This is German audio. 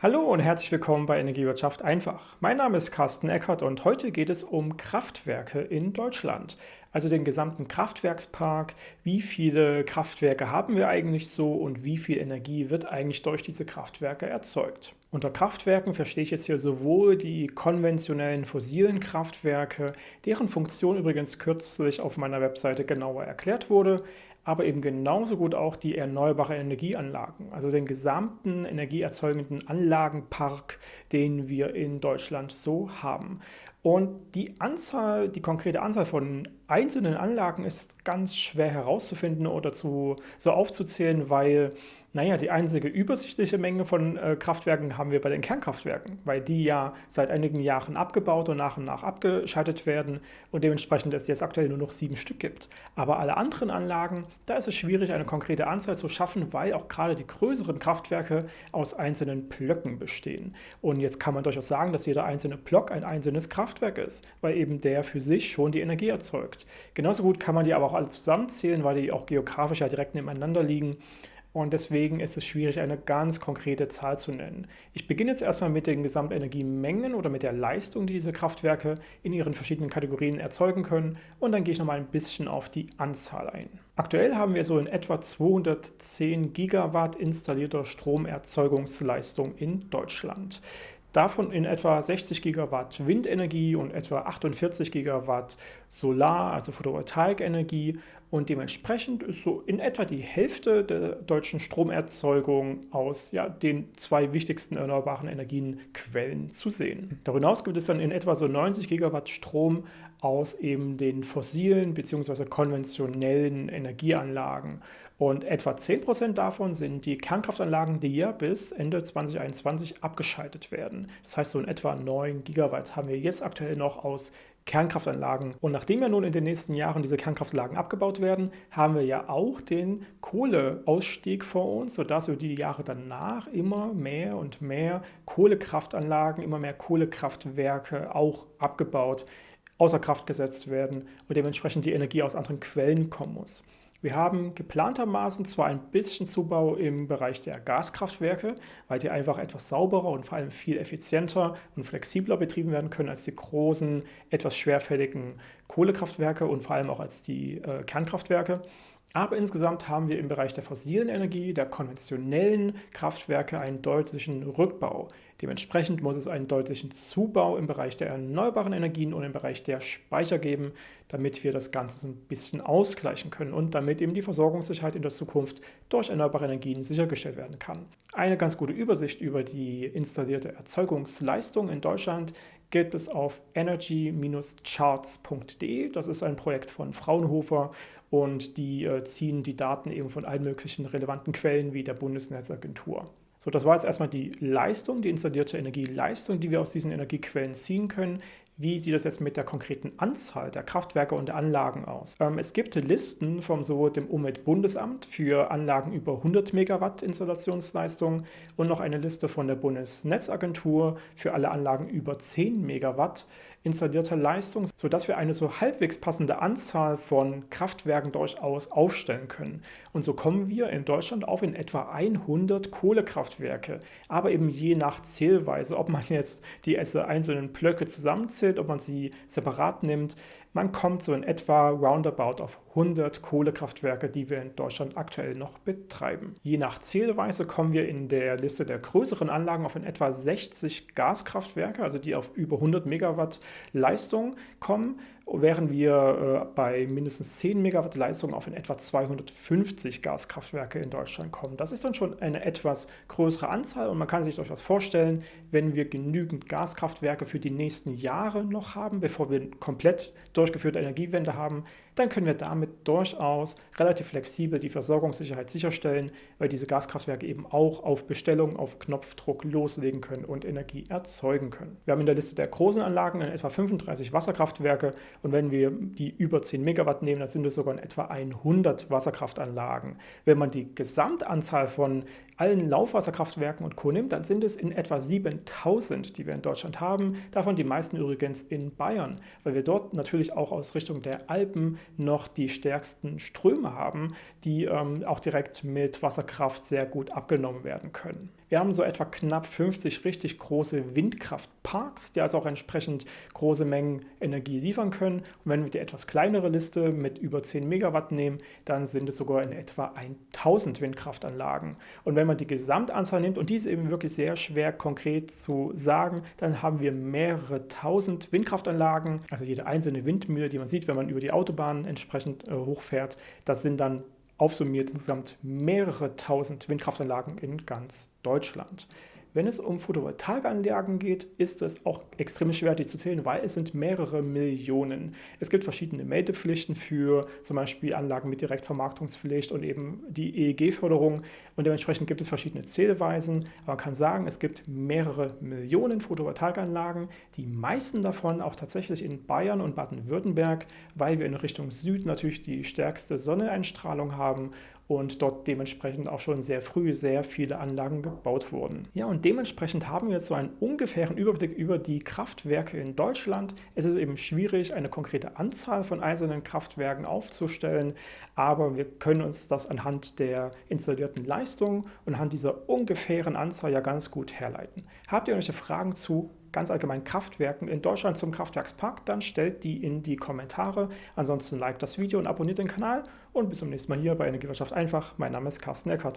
Hallo und herzlich willkommen bei Energiewirtschaft einfach. Mein Name ist Carsten Eckert und heute geht es um Kraftwerke in Deutschland. Also den gesamten Kraftwerkspark. Wie viele Kraftwerke haben wir eigentlich so und wie viel Energie wird eigentlich durch diese Kraftwerke erzeugt? Unter Kraftwerken verstehe ich jetzt hier sowohl die konventionellen fossilen Kraftwerke, deren Funktion übrigens kürzlich auf meiner Webseite genauer erklärt wurde, aber eben genauso gut auch die erneuerbare Energieanlagen, also den gesamten energieerzeugenden Anlagenpark, den wir in Deutschland so haben. Und die Anzahl, die konkrete Anzahl von einzelnen Anlagen ist ganz schwer herauszufinden oder zu, so aufzuzählen, weil naja, die einzige übersichtliche Menge von äh, Kraftwerken haben wir bei den Kernkraftwerken, weil die ja seit einigen Jahren abgebaut und nach und nach abgeschaltet werden und dementsprechend es jetzt aktuell nur noch sieben Stück gibt. Aber alle anderen Anlagen, da ist es schwierig, eine konkrete Anzahl zu schaffen, weil auch gerade die größeren Kraftwerke aus einzelnen Blöcken bestehen. Und jetzt kann man durchaus sagen, dass jeder einzelne Block ein einzelnes Kraftwerk ist, weil eben der für sich schon die Energie erzeugt. Genauso gut kann man die aber auch alle zusammenzählen, weil die auch geografisch ja direkt nebeneinander liegen. Und deswegen ist es schwierig, eine ganz konkrete Zahl zu nennen. Ich beginne jetzt erstmal mit den Gesamtenergiemengen oder mit der Leistung, die diese Kraftwerke in ihren verschiedenen Kategorien erzeugen können. Und dann gehe ich nochmal ein bisschen auf die Anzahl ein. Aktuell haben wir so in etwa 210 Gigawatt installierter Stromerzeugungsleistung in Deutschland. Davon in etwa 60 Gigawatt Windenergie und etwa 48 Gigawatt Solar, also Photovoltaikenergie und dementsprechend ist so in etwa die Hälfte der deutschen Stromerzeugung aus ja, den zwei wichtigsten erneuerbaren Energienquellen zu sehen. Darüber hinaus gibt es dann in etwa so 90 Gigawatt Strom aus eben den fossilen bzw. konventionellen Energieanlagen. Und etwa 10% davon sind die Kernkraftanlagen, die ja bis Ende 2021 abgeschaltet werden. Das heißt, so in etwa 9 Gigawatt haben wir jetzt aktuell noch aus Kernkraftanlagen. Und nachdem ja nun in den nächsten Jahren diese Kernkraftanlagen abgebaut werden, haben wir ja auch den Kohleausstieg vor uns, sodass wir die Jahre danach immer mehr und mehr Kohlekraftanlagen, immer mehr Kohlekraftwerke auch abgebaut, außer Kraft gesetzt werden und dementsprechend die Energie aus anderen Quellen kommen muss. Wir haben geplantermaßen zwar ein bisschen Zubau im Bereich der Gaskraftwerke, weil die einfach etwas sauberer und vor allem viel effizienter und flexibler betrieben werden können als die großen, etwas schwerfälligen Kohlekraftwerke und vor allem auch als die äh, Kernkraftwerke. Aber insgesamt haben wir im Bereich der fossilen Energie, der konventionellen Kraftwerke einen deutlichen Rückbau. Dementsprechend muss es einen deutlichen Zubau im Bereich der erneuerbaren Energien und im Bereich der Speicher geben, damit wir das Ganze so ein bisschen ausgleichen können und damit eben die Versorgungssicherheit in der Zukunft durch erneuerbare Energien sichergestellt werden kann. Eine ganz gute Übersicht über die installierte Erzeugungsleistung in Deutschland gibt es auf energy-charts.de. Das ist ein Projekt von Fraunhofer und die äh, ziehen die Daten eben von allen möglichen relevanten Quellen wie der Bundesnetzagentur. So, das war jetzt erstmal die Leistung, die installierte Energieleistung, die wir aus diesen Energiequellen ziehen können. Wie sieht das jetzt mit der konkreten Anzahl der Kraftwerke und der Anlagen aus? Ähm, es gibt Listen vom sowohl dem Umweltbundesamt für Anlagen über 100 Megawatt Installationsleistung und noch eine Liste von der Bundesnetzagentur für alle Anlagen über 10 Megawatt installierter Leistung, sodass wir eine so halbwegs passende Anzahl von Kraftwerken durchaus aufstellen können. Und so kommen wir in Deutschland auf in etwa 100 Kohlekraftwerke, aber eben je nach Zählweise, ob man jetzt die einzelnen Blöcke zusammenzählt, ob man sie separat nimmt, man kommt so in etwa roundabout auf 100 Kohlekraftwerke, die wir in Deutschland aktuell noch betreiben. Je nach Zählweise kommen wir in der Liste der größeren Anlagen auf in etwa 60 Gaskraftwerke, also die auf über 100 Megawatt Leistung kommen während wir äh, bei mindestens 10 Megawatt Leistung auf in etwa 250 Gaskraftwerke in Deutschland kommen. Das ist dann schon eine etwas größere Anzahl und man kann sich durchaus vorstellen, wenn wir genügend Gaskraftwerke für die nächsten Jahre noch haben, bevor wir komplett durchgeführte Energiewende haben, dann können wir damit durchaus relativ flexibel die Versorgungssicherheit sicherstellen, weil diese Gaskraftwerke eben auch auf Bestellung, auf Knopfdruck loslegen können und Energie erzeugen können. Wir haben in der Liste der großen Anlagen in etwa 35 Wasserkraftwerke und wenn wir die über 10 Megawatt nehmen, dann sind es sogar in etwa 100 Wasserkraftanlagen. Wenn man die Gesamtanzahl von allen Laufwasserkraftwerken und Co. nimmt, dann sind es in etwa 7000, die wir in Deutschland haben. Davon die meisten übrigens in Bayern, weil wir dort natürlich auch aus Richtung der Alpen noch die stärksten Ströme haben, die ähm, auch direkt mit Wasserkraft sehr gut abgenommen werden können. Wir haben so etwa knapp 50 richtig große Windkraftparks, die also auch entsprechend große Mengen Energie liefern können. Und wenn wir die etwas kleinere Liste mit über 10 Megawatt nehmen, dann sind es sogar in etwa 1000 Windkraftanlagen. Und wenn man die Gesamtanzahl nimmt, und die ist eben wirklich sehr schwer konkret zu sagen, dann haben wir mehrere tausend Windkraftanlagen, also jede einzelne Windmühle, die man sieht, wenn man über die Autobahn entsprechend äh, hochfährt, das sind dann aufsummiert insgesamt mehrere tausend Windkraftanlagen in ganz Deutschland. Wenn es um Photovoltaikanlagen geht, ist es auch extrem schwer, die zu zählen, weil es sind mehrere Millionen. Es gibt verschiedene Meldepflichten für zum Beispiel Anlagen mit Direktvermarktungspflicht und eben die EEG-Förderung und dementsprechend gibt es verschiedene Zählweisen. Aber man kann sagen, es gibt mehrere Millionen Photovoltaikanlagen, die meisten davon auch tatsächlich in Bayern und Baden-Württemberg, weil wir in Richtung Süd natürlich die stärkste Sonneneinstrahlung haben und dort dementsprechend auch schon sehr früh sehr viele Anlagen gebaut wurden. Ja, und dementsprechend haben wir jetzt so einen ungefähren Überblick über die Kraftwerke in Deutschland. Es ist eben schwierig, eine konkrete Anzahl von einzelnen Kraftwerken aufzustellen, aber wir können uns das anhand der installierten Leistung und anhand dieser ungefähren Anzahl ja ganz gut herleiten. Habt ihr irgendwelche Fragen zu ganz allgemein Kraftwerken in Deutschland zum Kraftwerkspark, dann stellt die in die Kommentare. Ansonsten liked das Video und abonniert den Kanal und bis zum nächsten Mal hier bei Energiewirtschaft einfach. Mein Name ist Carsten Eckert.